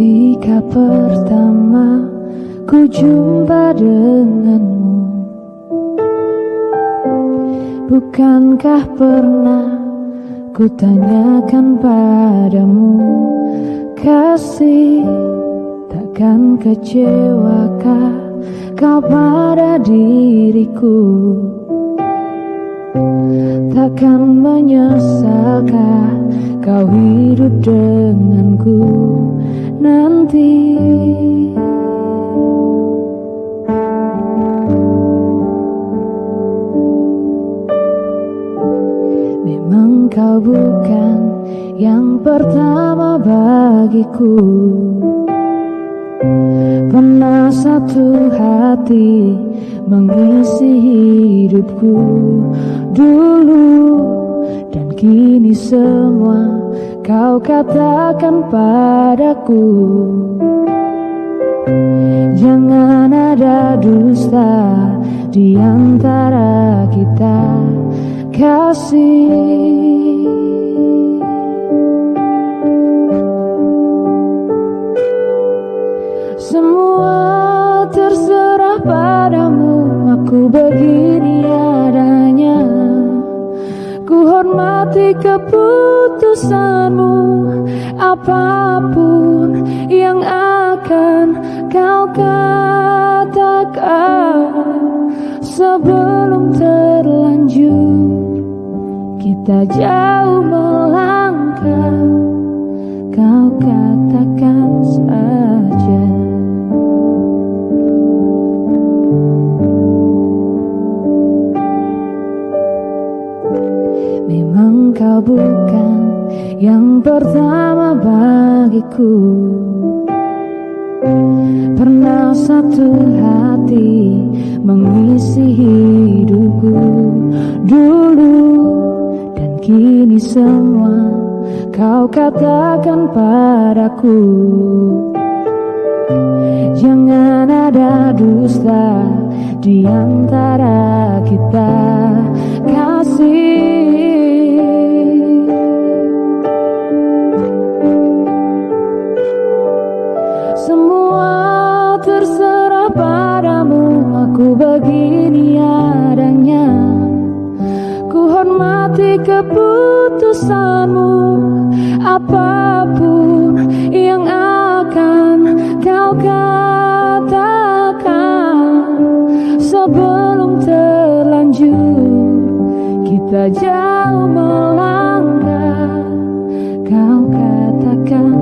Ketika pertama ku jumpa denganmu Bukankah pernah ku tanyakan padamu? Kasih takkan kecewakah kau pada diriku? Takkan menyesalkah kau hidup denganku nanti. Memang kau bukan yang pertama bagiku. Pernah satu hati mengisi hidupku dulu Dan kini semua kau katakan padaku Jangan ada dusta di antara kita. Kasih. Semua terserah padamu Aku begini adanya. Ku hormati keputusanmu Apa pun yang akan kau katakan Sebelum terlanjur. Kita jauh melangkah Kau katakan saja. Memang kau bukan yang pertama bagiku. Pernah satu hati mengisi hidupku dulu Dan kini semua kau katakan padaku. Jangan ada dusta di antara kita Ku begini adanya Ku hormati keputusanmu. Apa pun yang akan kau katakan. Sebelum terlanjur Kita jauh melangkah. Kau katakan